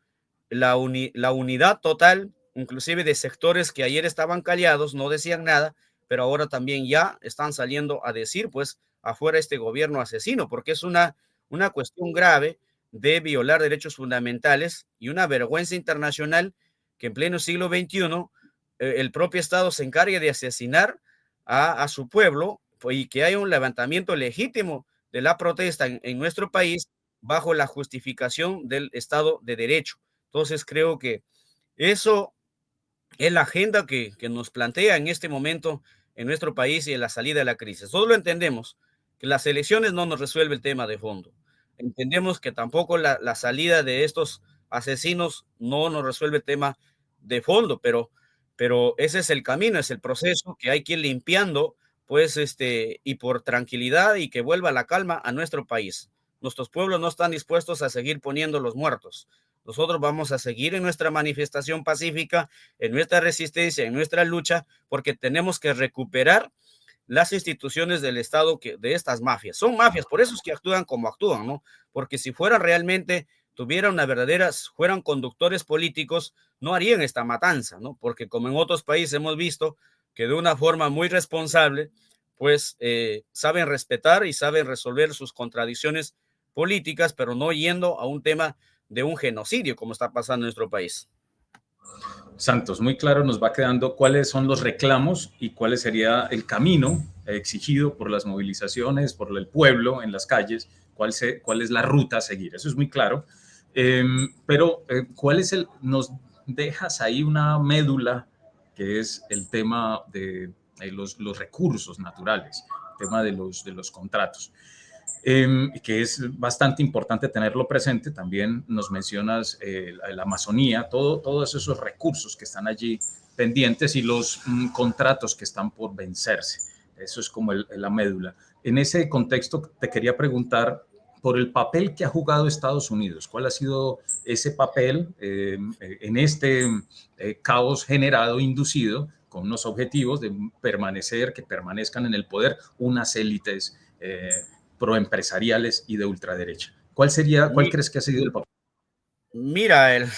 la, la unidad total, inclusive de sectores que ayer estaban callados, no decían nada, pero ahora también ya están saliendo a decir, pues, afuera este gobierno asesino, porque es una, una cuestión grave de violar derechos fundamentales y una vergüenza internacional que en pleno siglo XXI eh, el propio Estado se encargue de asesinar a, a su pueblo y que haya un levantamiento legítimo de la protesta en, en nuestro país bajo la justificación del Estado de Derecho. Entonces creo que eso es la agenda que, que, nos plantea en este momento en nuestro país y en la salida de la crisis. Todos lo entendemos, que las elecciones no nos resuelve el tema de fondo. Entendemos que tampoco la, la salida de estos asesinos no nos resuelve el tema de fondo, pero, pero ese es el camino, es el proceso que hay que ir limpiando, pues, este, y por tranquilidad y que vuelva la calma a nuestro país. Nuestros pueblos no están dispuestos a seguir poniendo los muertos. Nosotros vamos a seguir en nuestra manifestación pacífica, en nuestra resistencia, en nuestra lucha, porque tenemos que recuperar las instituciones del Estado que, de estas mafias. Son mafias, por eso es que actúan como actúan, ¿no? Porque si fueran realmente, tuvieran una verdadera, fueran conductores políticos, no harían esta matanza, ¿no? Porque como en otros países hemos visto que de una forma muy responsable, pues eh, saben respetar y saben resolver sus contradicciones políticas, pero no yendo a un tema de un genocidio como está pasando en nuestro país. Santos, muy claro nos va quedando cuáles son los reclamos y cuál sería el camino exigido por las movilizaciones, por el pueblo en las calles, cuál, es la ruta a seguir. Eso es muy claro. Eh, pero, eh, ¿cuál es el, nos dejas ahí una médula que es el tema de los, los, recursos naturales, el tema de los, de los contratos? Eh, que es bastante importante tenerlo presente. También nos mencionas eh, la, Amazonía, todo, todos esos recursos que están allí pendientes y los mm, contratos que están por vencerse. Eso es como el, la médula. En ese contexto te quería preguntar por el papel que ha jugado Estados Unidos. ¿Cuál ha sido ese papel eh, en este eh, caos generado, inducido, con unos objetivos de permanecer, que permanezcan en el poder unas élites eh, proempresariales y de ultraderecha. ¿Cuál sería, cuál crees que ha sido el papel? Mira, el,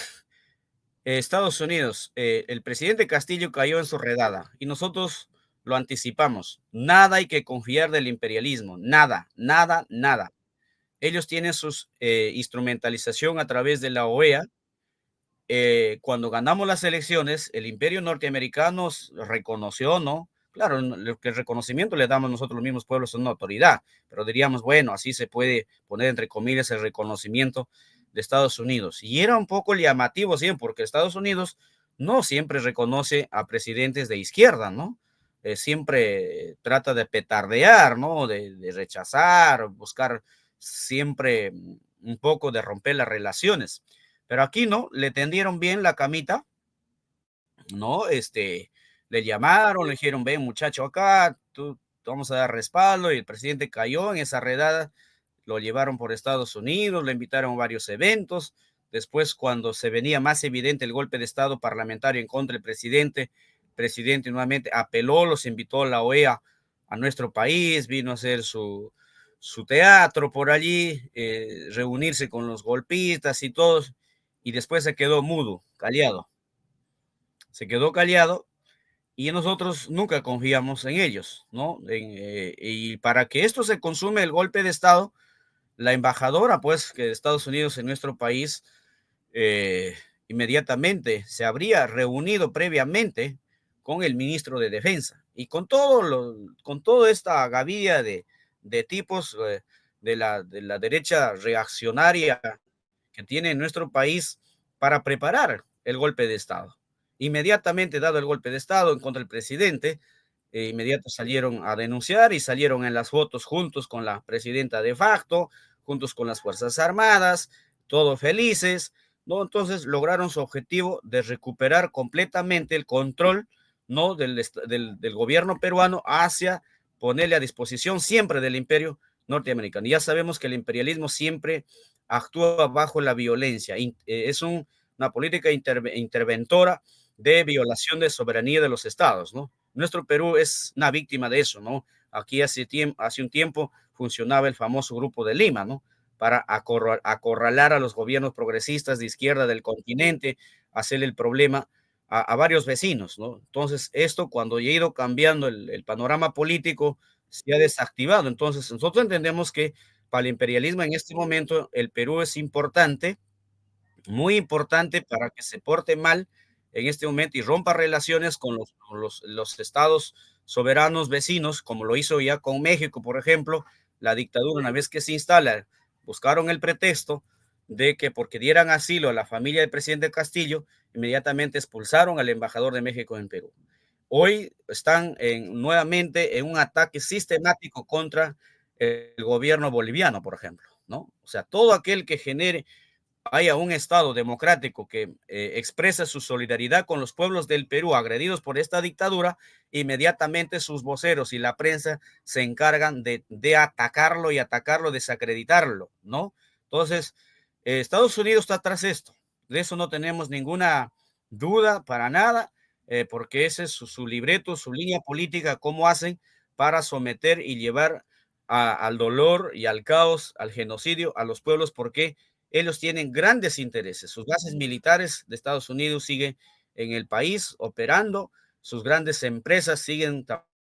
Estados Unidos, eh, el presidente Castillo cayó en su redada y nosotros lo anticipamos. Nada hay que confiar del imperialismo, nada, nada, nada. ellos tienen su eh, instrumentalización a través de la OEA. Eh, cuando ganamos las elecciones, el imperio norteamericano reconoció, ¿no? Claro, que el reconocimiento le damos nosotros los mismos pueblos es una autoridad, pero diríamos, bueno, así se puede poner entre comillas el reconocimiento de Estados Unidos. Y era un poco llamativo, sí, porque Estados Unidos no siempre reconoce a presidentes de izquierda, ¿no? Eh, siempre trata de petardear, ¿no? De, rechazar, buscar siempre un poco de romper las relaciones. Pero aquí no, le tendieron bien la camita, ¿no? Este, le llamaron, le dijeron, ven muchacho acá, tú, vamos a dar respaldo y el presidente cayó en esa redada, lo llevaron por Estados Unidos, le invitaron a varios eventos, después cuando se venía más evidente el golpe de Estado parlamentario en contra del presidente, el presidente nuevamente apeló, los invitó a la OEA a nuestro país, vino a hacer su, su teatro por allí, eh, reunirse con los golpistas y todos, y después se quedó mudo, callado. Se quedó callado y nosotros nunca confiamos en ellos, ¿no? Eh, y para que esto se consume el golpe de Estado, la embajadora, pues, que de Estados Unidos en nuestro país, eh, inmediatamente se habría reunido previamente con el ministro de Defensa y con todo lo, con toda esta gavilla de, de tipos eh, de, la, de la derecha reaccionaria que tiene en nuestro país para preparar el golpe de Estado. Inmediatamente dado el golpe de Estado en contra del presidente, eh, inmediato salieron a denunciar y salieron en las fotos juntos con la presidenta de facto, juntos con las Fuerzas Armadas, todos felices, ¿no? Entonces lograron su objetivo de recuperar completamente el control, ¿no? Del, del, del gobierno peruano hacia ponerle a disposición siempre del imperio norteamericano. Ya sabemos que el imperialismo siempre actúa bajo la violencia, eh, es un, una política interventora de violación de soberanía de los estados, ¿no? Nuestro Perú es una víctima de eso, ¿no? Aquí hace, tiempo, hace un tiempo funcionaba el famoso Grupo de Lima, ¿no? Para acorralar a los gobiernos progresistas de izquierda del continente, hacerle el problema a, varios vecinos, ¿no? Entonces, esto cuando ya ha ido cambiando el panorama político, se ha desactivado. Entonces, nosotros entendemos que para el imperialismo en este momento el Perú es importante, muy importante para que se porte mal en este momento y rompa relaciones con los, los, los estados soberanos vecinos, como lo hizo ya con México, por ejemplo, la dictadura, una vez que se instala, buscaron el pretexto de que porque dieran asilo a la familia del presidente Castillo, inmediatamente expulsaron al embajador de México en Perú. Hoy están en, nuevamente en un ataque sistemático contra el gobierno boliviano, por ejemplo, ¿no? O sea, todo aquel que genere haya un Estado democrático que eh, expresa su solidaridad con los pueblos del Perú agredidos por esta dictadura, inmediatamente sus voceros y la prensa se encargan de, de atacarlo y atacarlo, desacreditarlo, ¿no? Entonces, eh, Estados Unidos está tras esto. De eso no tenemos ninguna duda para nada, eh, porque ese es su, libreto, su línea política, cómo hacen para someter y llevar al dolor y al caos, al genocidio a los pueblos, porque ellos tienen grandes intereses. Sus bases militares de Estados Unidos siguen en el país operando, sus grandes empresas siguen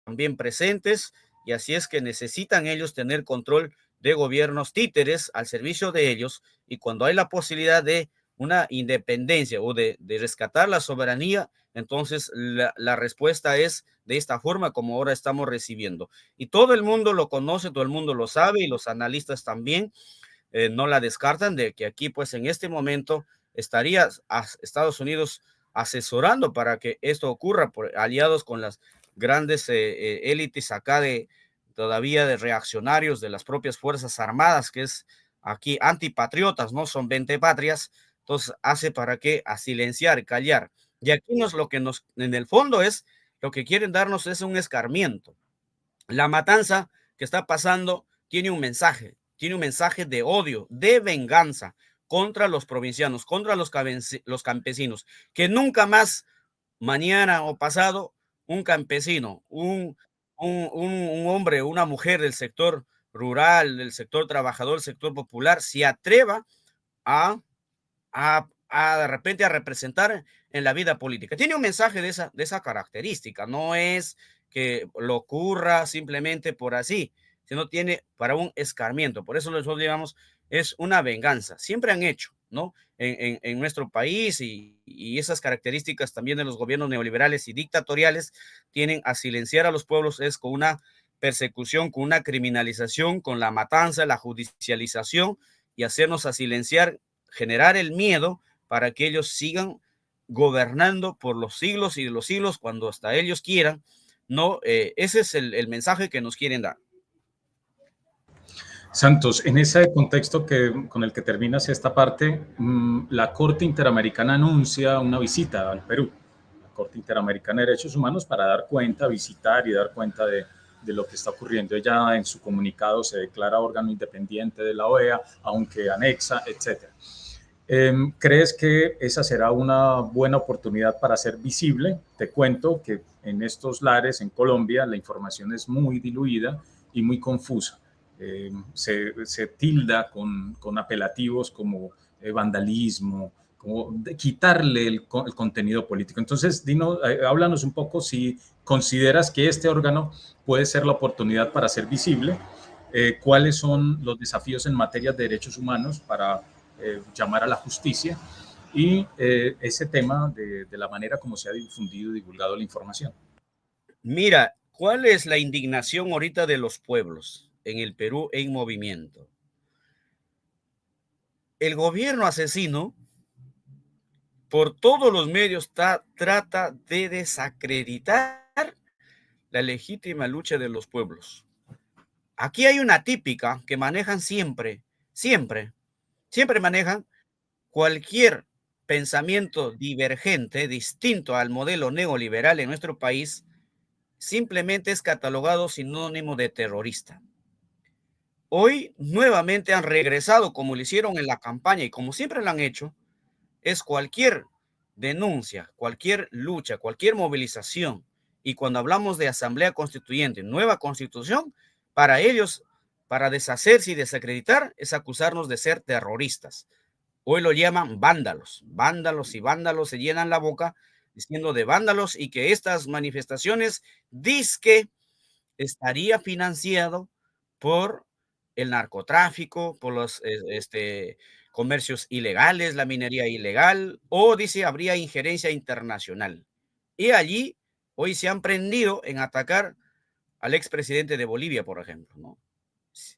también presentes y así es que necesitan ellos tener control de gobiernos títeres al servicio de ellos y cuando hay la posibilidad de una independencia o de, de rescatar la soberanía, entonces la, la, respuesta es de esta forma como ahora estamos recibiendo. Y todo el mundo lo conoce, todo el mundo lo sabe y los analistas también eh, no la descartan de que aquí, pues en este momento, estaría a Estados Unidos asesorando para que esto ocurra, por, aliados con las grandes eh, eh, élites acá de todavía de reaccionarios de las propias Fuerzas Armadas, que es aquí antipatriotas, ¿no? Son 20 patrias, entonces hace para que a silenciar, callar. Y aquí nos lo que nos, en el fondo es, lo que quieren darnos es un escarmiento. La matanza que está pasando tiene un mensaje, tiene un mensaje de odio, de venganza contra los provincianos, contra los, los campesinos, que nunca más, mañana o pasado, un campesino, un, un, un, hombre, una mujer del sector rural, del sector trabajador, del sector popular, se atreva a, a, a, de repente a representar en la vida política. Tiene un mensaje de esa, de esa característica, no es que lo ocurra simplemente por así, sino tiene para un escarmiento. Por eso nosotros digamos, es una venganza. Siempre han hecho, ¿no? En, nuestro país y, esas características también de los gobiernos neoliberales y dictatoriales tienen a silenciar a los pueblos es con una persecución, con una criminalización, con la matanza, la judicialización y hacernos a silenciar, generar el miedo para que ellos sigan gobernando por los siglos y los siglos cuando hasta ellos quieran. No, eh, ese es el mensaje que nos quieren dar. Santos, en ese contexto que, con el que terminas esta parte, mm, la Corte Interamericana anuncia una visita al Perú, la Corte Interamericana de Derechos Humanos, para dar cuenta, visitar y dar cuenta de, lo que está ocurriendo. Ella en su comunicado se declara órgano independiente de la OEA, aunque anexa, etc. Em, ¿Crees que esa será una buena oportunidad para ser visible? Te cuento que en estos lares, en Colombia, la información es muy diluida y muy confusa. Eh, se, tilda con, apelativos como eh, vandalismo, como de quitarle el, contenido político. Entonces, Dino, eh, háblanos un poco si consideras que este órgano puede ser la oportunidad para ser visible, cuáles son los desafíos en materia de derechos humanos para llamar a la justicia y ese tema de, de la manera como se ha difundido y divulgado la información. Mira, ¿cuál es la indignación ahorita de los pueblos? En el Perú en movimiento. El gobierno asesino, por todos los medios, trata de desacreditar la legítima lucha de los pueblos. Aquí hay una típica que manejan siempre, siempre, siempre manejan cualquier pensamiento divergente, distinto al modelo neoliberal en nuestro país, simplemente es catalogado sinónimo de terrorista. Hoy nuevamente han regresado como lo hicieron en la campaña y como siempre lo han hecho, es cualquier denuncia, cualquier lucha, cualquier movilización. Y cuando hablamos de asamblea constituyente, nueva constitución, para ellos, para deshacerse y desacreditar, es acusarnos de ser terroristas. Hoy lo llaman vándalos, vándalos y vándalos se llenan la boca diciendo de vándalos y que estas manifestaciones disque estaría financiado por el narcotráfico, por los este, comercios ilegales, la minería ilegal, o dice habría injerencia internacional. Y allí hoy se han prendido en atacar al expresidente de Bolivia, por ejemplo, ¿no?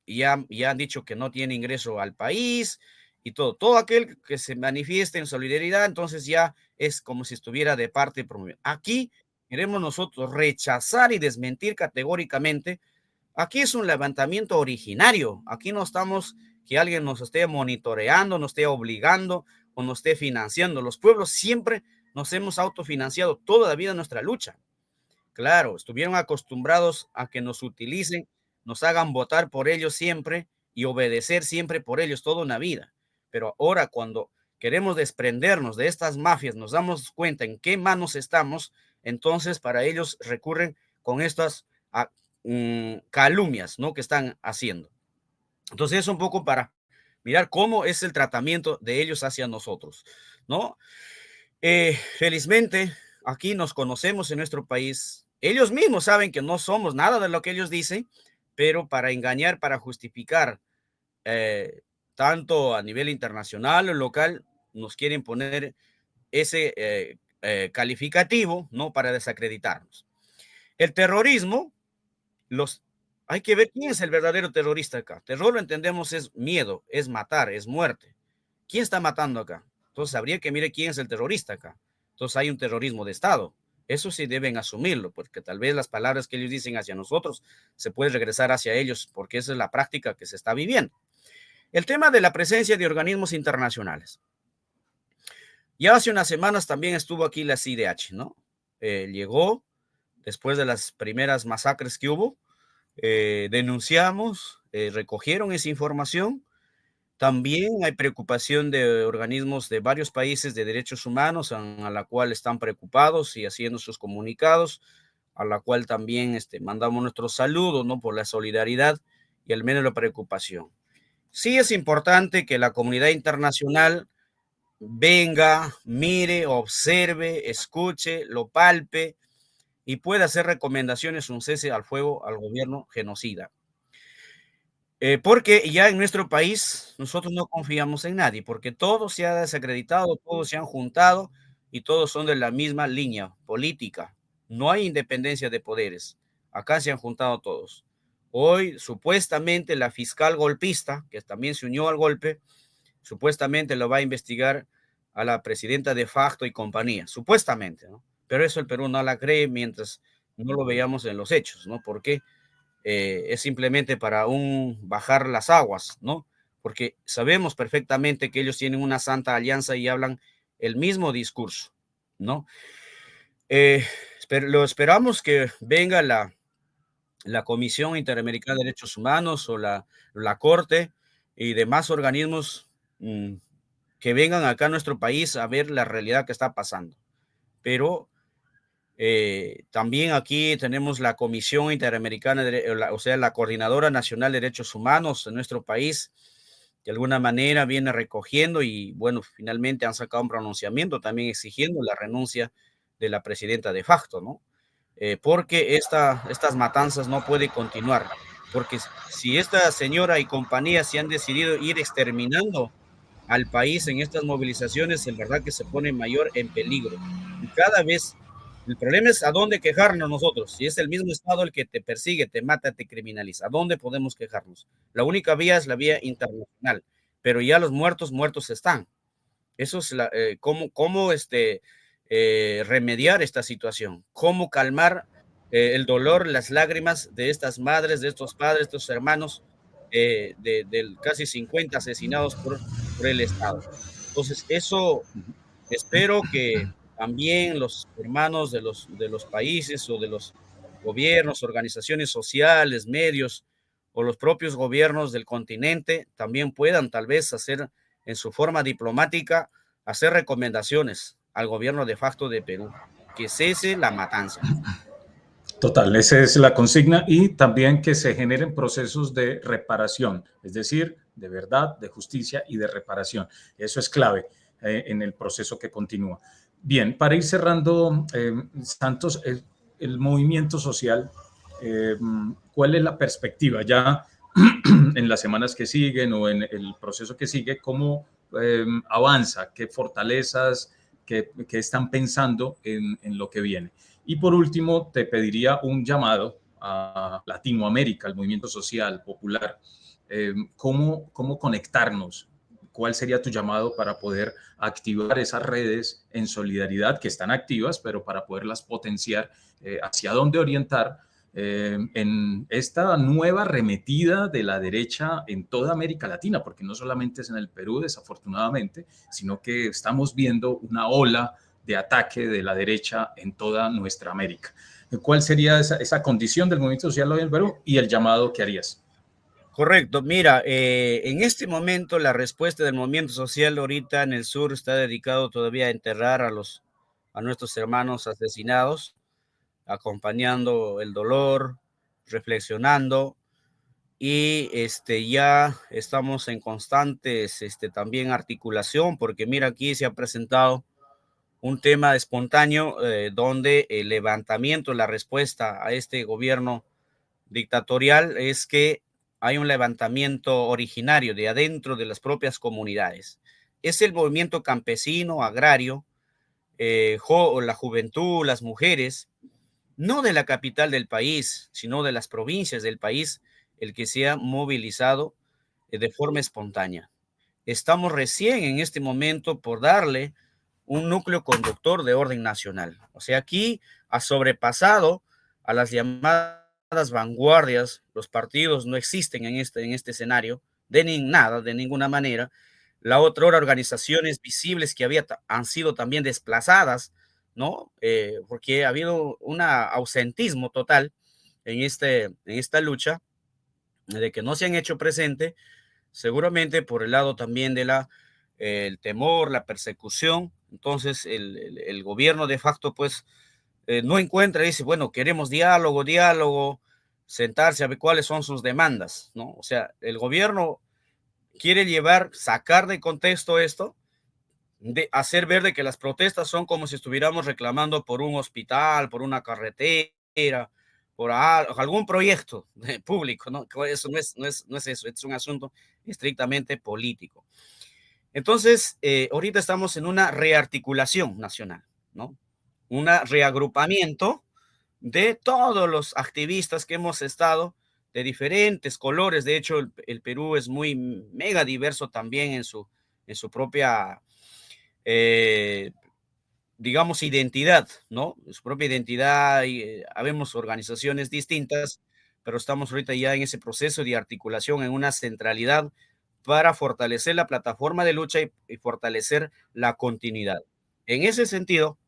Y ya han dicho que no tiene ingreso al país y todo. Todo aquel que se manifieste en solidaridad, entonces ya es como si estuviera de parte. Aquí queremos nosotros rechazar y desmentir categóricamente Aquí es un levantamiento originario. Aquí no estamos que alguien nos esté monitoreando, nos esté obligando o nos esté financiando. Los pueblos siempre nos hemos autofinanciado toda la vida nuestra lucha. Claro, estuvieron acostumbrados a que nos utilicen, nos hagan votar por ellos siempre y obedecer siempre por ellos toda una vida. Pero ahora cuando queremos desprendernos de estas mafias, nos damos cuenta en qué manos estamos, entonces para ellos recurren con estas Mm, calumnias, ¿no? Que están haciendo. Entonces es un poco para mirar cómo es el tratamiento de ellos hacia nosotros, ¿no? Eh, felizmente, aquí nos conocemos en nuestro país. Ellos mismos saben que no somos nada de lo que ellos dicen, pero para engañar, para justificar, eh, tanto a nivel internacional o local, nos quieren poner ese eh, calificativo, ¿no? Para desacreditarnos. El terrorismo los, hay que ver quién es el verdadero terrorista acá. Terror lo entendemos es miedo, es matar, es muerte. ¿Quién está matando acá? Entonces habría que mirar quién es el terrorista acá. Entonces hay un terrorismo de Estado. Eso sí deben asumirlo, porque tal vez las palabras que ellos dicen hacia nosotros se puede regresar hacia ellos, porque esa es la práctica que se está viviendo. El tema de la presencia de organismos internacionales. Ya hace unas semanas también estuvo aquí la CIDH, ¿no? Eh, llegó, después de las primeras masacres que hubo. Eh, denunciamos, eh, recogieron esa información. También hay preocupación de organismos de varios países de derechos humanos a, la cual están preocupados y haciendo sus comunicados, a la cual también este, mandamos nuestros saludos ¿no? por la solidaridad y al menos la preocupación. Sí es importante que la comunidad internacional venga, mire, observe, escuche, lo palpe, y puede hacer recomendaciones un cese al fuego al gobierno genocida. Eh, porque ya en nuestro país nosotros no confiamos en nadie, porque todo se ha desacreditado, todos se han juntado y todos son de la misma línea política. No hay independencia de poderes. Acá se han juntado todos. Hoy, supuestamente, la fiscal golpista, que también se unió al golpe, supuestamente lo va a investigar a la presidenta de facto y compañía, supuestamente, ¿no? Pero eso el Perú no la cree mientras no lo veamos en los hechos, ¿no? Porque eh, es simplemente para un bajar las aguas, ¿no? Porque sabemos perfectamente que ellos tienen una santa alianza y hablan el mismo discurso, ¿no? Eh, lo esperamos que venga la, la Comisión Interamericana de Derechos Humanos o la, la Corte y demás organismos mm, que vengan acá a nuestro país a ver la realidad que está pasando. Pero eh, también aquí tenemos la Comisión Interamericana, o sea, la Coordinadora Nacional de Derechos Humanos en nuestro país, de alguna manera viene recogiendo y, bueno, finalmente han sacado un pronunciamiento también exigiendo la renuncia de la presidenta de facto, ¿no? Eh, porque esta, estas matanzas no pueden continuar, porque si esta señora y compañía se han decidido ir exterminando al país en estas movilizaciones, en verdad que se pone mayor en peligro. Y cada vez el problema es a dónde quejarnos nosotros. Si es el mismo Estado el que te persigue, te mata, te criminaliza, ¿a dónde podemos quejarnos? La única vía es la vía internacional, pero ya los muertos, muertos están. Eso es la, eh, cómo, cómo este, eh, remediar esta situación, cómo calmar eh, el dolor, las lágrimas de estas madres, de estos padres, de estos hermanos, de, de, casi 50 asesinados por, por el Estado. Entonces, eso espero que también los hermanos de los, de los países o de los gobiernos, organizaciones sociales, medios o los propios gobiernos del continente también puedan tal vez hacer en su forma diplomática, hacer recomendaciones al gobierno de facto de Perú, que cese la matanza. Total, esa es la consigna y también que se generen procesos de reparación, es decir, de verdad, de justicia y de reparación. Eso es clave eh, en el proceso que continúa. Bien, para ir cerrando, eh, Santos, el, movimiento social, eh, ¿cuál es la perspectiva ya en las semanas que siguen o en el proceso que sigue? ¿Cómo eh, avanza? ¿Qué fortalezas? Qué, están pensando en, lo que viene? Y por último, te pediría un llamado a Latinoamérica, al movimiento social, popular. ¿cómo, ¿Cómo conectarnos ¿cuál sería tu llamado para poder activar esas redes en solidaridad que están activas, pero para poderlas potenciar, eh, hacia dónde orientar eh, en esta nueva arremetida de la derecha en toda América Latina, porque no solamente es en el Perú, desafortunadamente, sino que estamos viendo una ola de ataque de la derecha en toda nuestra América. ¿Cuál sería esa, esa condición del movimiento social hoy en Perú y el llamado que harías? Correcto. Mira, eh, en este momento la respuesta del movimiento social ahorita en el sur está dedicado todavía a enterrar a los a nuestros hermanos asesinados, acompañando el dolor, reflexionando y este ya estamos en constantes este también articulación porque mira aquí se ha presentado un tema espontáneo eh, donde el levantamiento, la respuesta a este gobierno dictatorial es que hay un levantamiento originario de adentro de las propias comunidades. Es el movimiento campesino, agrario, eh, la juventud, las mujeres, no de la capital del país, sino de las provincias del país, el que se ha movilizado eh, de forma espontánea. Estamos recién en este momento por darle un núcleo conductor de orden nacional. O sea, aquí ha sobrepasado a las llamadas vanguardias, los partidos no existen en este, en este escenario, de ni, nada, de ninguna manera. La otra hora, organizaciones visibles que había, han sido también desplazadas, ¿no? Eh, porque ha habido un ausentismo total en, este, en esta lucha, de que no se han hecho presente, seguramente por el lado también de la, el temor, la persecución. Entonces, el, el gobierno de facto, pues, eh, no encuentra, dice, bueno, queremos diálogo, diálogo, sentarse a ver cuáles son sus demandas, ¿no? O sea, el gobierno quiere llevar, sacar de contexto esto, de hacer ver de que las protestas son como si estuviéramos reclamando por un hospital, por una carretera, por algún proyecto público, ¿no? Eso no es, no es, no es eso, es un asunto estrictamente político. Entonces, eh, ahorita estamos en una rearticulación nacional, ¿no? Un reagrupamiento de todos los activistas que hemos estado de diferentes colores. De hecho, el, Perú es muy mega diverso también en su, en su propia eh, digamos, identidad, ¿no? Su propia identidad, y eh, habemos organizaciones distintas, pero estamos ahorita ya en ese proceso de articulación, en una centralidad para fortalecer la plataforma de lucha y, fortalecer la continuidad. En ese sentido,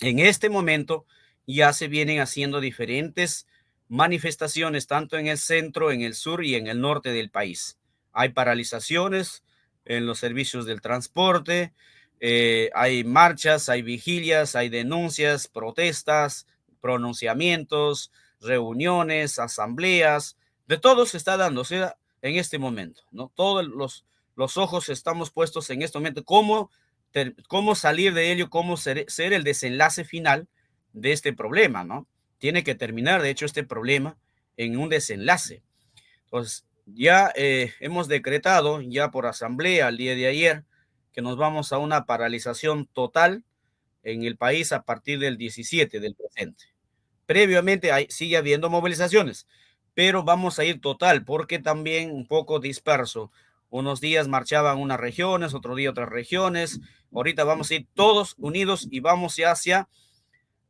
en este momento ya se vienen haciendo diferentes manifestaciones, tanto en el centro, en el sur y en el norte del país. Hay paralizaciones en los servicios del transporte, eh, hay marchas, hay vigilias, hay denuncias, protestas, pronunciamientos, reuniones, asambleas, de todo se está sea, en este momento, ¿no? Todos los, los ojos estamos puestos en este momento, cómo, cómo salir de ello, cómo ser, ser el desenlace final de este problema, ¿no? Tiene que terminar, de hecho, este problema en un desenlace. Entonces, ya eh, hemos decretado, ya por asamblea el día de ayer, que nos vamos a una paralización total en el país a partir del 17 del presente. Previamente hay, sigue habiendo movilizaciones, pero vamos a ir total porque también un poco disperso. Unos días marchaban unas regiones, otro día otras regiones. Ahorita vamos a ir todos unidos y vamos hacia,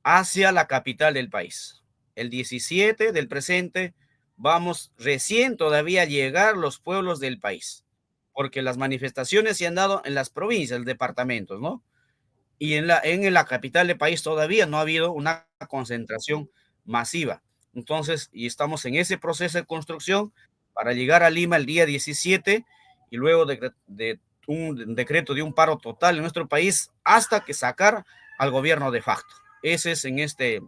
hacia la capital del país. El 17 del presente vamos recién todavía a llegar los pueblos del país porque las manifestaciones se han dado en las provincias, departamentos, ¿no? Y en la, en la capital del país todavía no ha habido una concentración masiva. Entonces, y estamos en ese proceso de construcción para llegar a Lima el día 17 y luego de, de un decreto de un paro total en nuestro país hasta que sacar al gobierno de facto. Ese es en este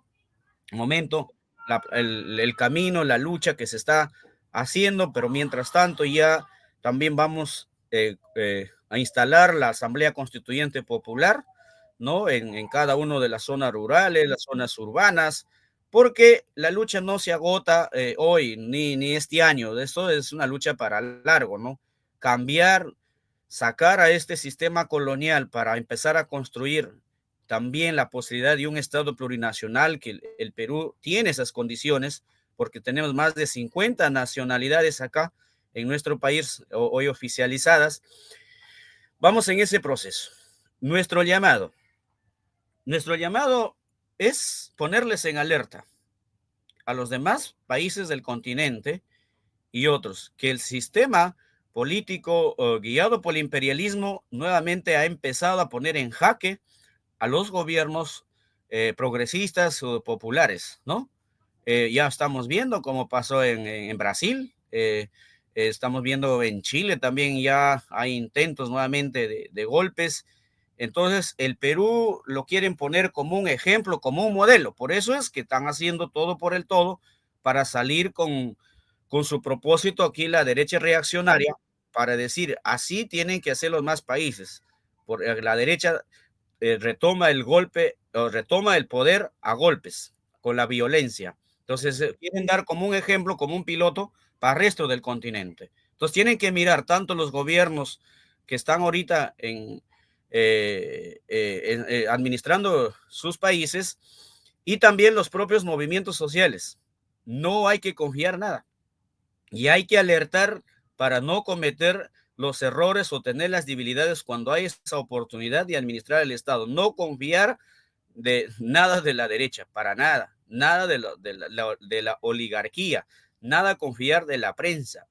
momento el, el, camino, la lucha que se está haciendo, pero mientras tanto ya también vamos eh, eh, a instalar la Asamblea Constituyente Popular, ¿no? En, cada una de las zonas rurales, las zonas urbanas, porque la lucha no se agota eh, hoy ni, ni este año. Esto es una lucha para largo, ¿no? Cambiar, sacar a este sistema colonial para empezar a construir también la posibilidad de un Estado plurinacional, que el Perú tiene esas condiciones, porque tenemos más de 50 nacionalidades acá, en nuestro país hoy oficializadas, vamos en ese proceso. Nuestro llamado, nuestro llamado es ponerles en alerta a los demás países del continente y otros, que el sistema político guiado por el imperialismo nuevamente ha empezado a poner en jaque a los gobiernos eh, progresistas o populares, ¿no? Eh, ya estamos viendo cómo pasó en, Brasil, eh, Estamos viendo en Chile también ya hay intentos nuevamente de, golpes. Entonces, el Perú lo quieren poner como un ejemplo, como un modelo. Por eso es que están haciendo todo por el todo para salir con, con su propósito aquí la derecha reaccionaria, para decir, así tienen que hacer los más países. Por, eh, la derecha eh, retoma el golpe, o retoma el poder a golpes, con la violencia. Entonces, eh, quieren dar como un ejemplo, como un piloto para el resto del continente. Entonces tienen que mirar tanto los gobiernos que están ahorita en, eh, administrando sus países y también los propios movimientos sociales. No hay que confiar nada y hay que alertar para no cometer los errores o tener las debilidades cuando hay esa oportunidad de administrar el Estado. No confiar de nada de la derecha, para nada, nada de, de la oligarquía, nada confiar de la prensa,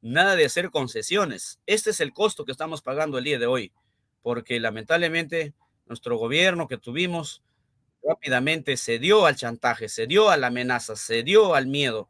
nada de hacer concesiones. Este es el costo que estamos pagando el día de hoy, porque lamentablemente nuestro gobierno que tuvimos rápidamente se dio al chantaje, se dio a la amenaza, se dio al miedo,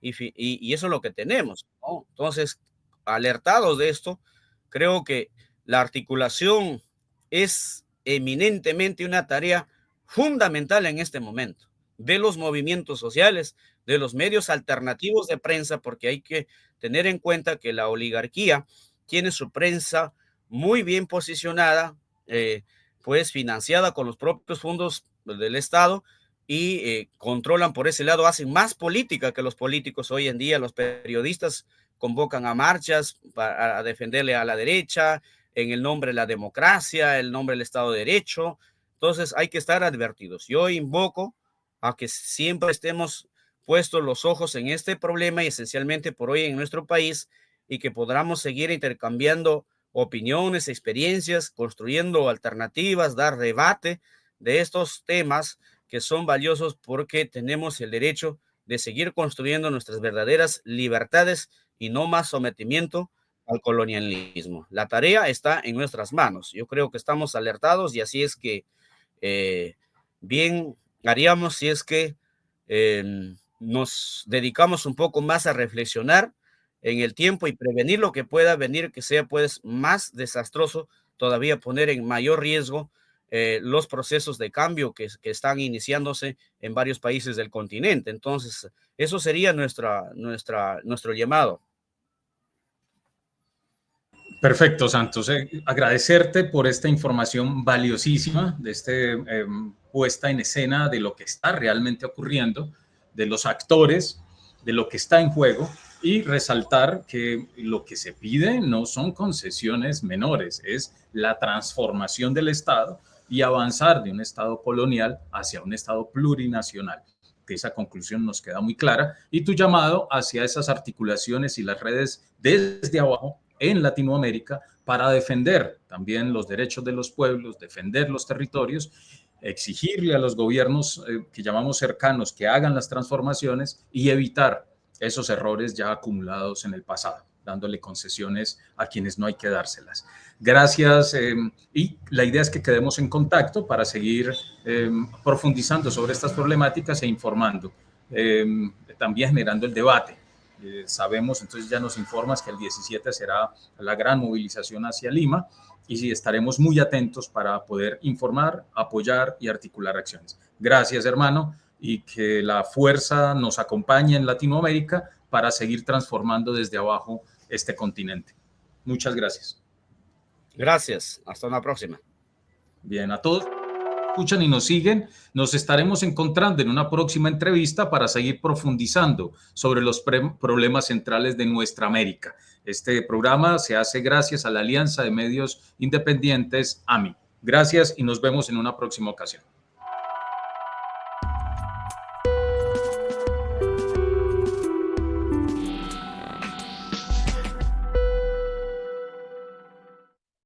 y, eso es lo que tenemos. Entonces, alertados de esto, creo que la articulación es eminentemente una tarea fundamental en este momento de los movimientos sociales, de los medios alternativos de prensa, porque hay que tener en cuenta que la oligarquía tiene su prensa muy bien posicionada, eh, pues financiada con los propios fondos del Estado y eh, controlan por ese lado, hacen más política que los políticos hoy en día, los periodistas convocan a marchas para defenderle a la derecha en el nombre de la democracia, el nombre del Estado de Derecho. Entonces hay que estar advertidos. Yo invoco a que siempre estemos puestos los ojos en este problema y esencialmente por hoy en nuestro país y que podamos seguir intercambiando opiniones, experiencias, construyendo alternativas, dar debate de estos temas que son valiosos porque tenemos el derecho de seguir construyendo nuestras verdaderas libertades y no más sometimiento al colonialismo. La tarea está en nuestras manos. Yo creo que estamos alertados y así es que eh, bien haríamos si es que em, nos dedicamos un poco más a reflexionar en el tiempo y prevenir lo que pueda venir, que sea pues más desastroso, todavía poner en mayor riesgo eh, los procesos de cambio que, están iniciándose en varios países del continente. Entonces, eso sería nuestra, nuestro llamado. Perfecto, Santos. Eh, agradecerte por esta información valiosísima, de este em, puesta en escena de lo que está realmente ocurriendo, de los actores, de lo que está en juego y resaltar que lo que se pide no son concesiones menores, es la transformación del Estado y avanzar de un Estado colonial hacia un Estado plurinacional. Que esa conclusión nos queda muy clara y tu llamado hacia esas articulaciones y las redes desde abajo en Latinoamérica para defender también los derechos de los pueblos, defender los territorios, exigirle a los gobiernos eh, que llamamos cercanos que hagan las transformaciones y evitar esos errores ya acumulados en el pasado, dándole concesiones a quienes no hay que dárselas. Gracias eh, y la idea es que quedemos en contacto para seguir eh, profundizando sobre estas problemáticas e informando, también generando el debate eh, sabemos, entonces ya nos informas que el 17 será la gran movilización hacia Lima y sí, estaremos muy atentos para poder informar, apoyar y articular acciones. Gracias, hermano, y que la fuerza nos acompañe en Latinoamérica para seguir transformando desde abajo este continente. Muchas gracias. Gracias. Hasta una próxima. Bien, a todos escuchan y nos siguen, nos estaremos encontrando en una próxima entrevista para seguir profundizando sobre los problemas centrales de nuestra América. Este programa se hace gracias a la Alianza de Medios Independientes, AMI. Gracias y nos vemos en una próxima ocasión.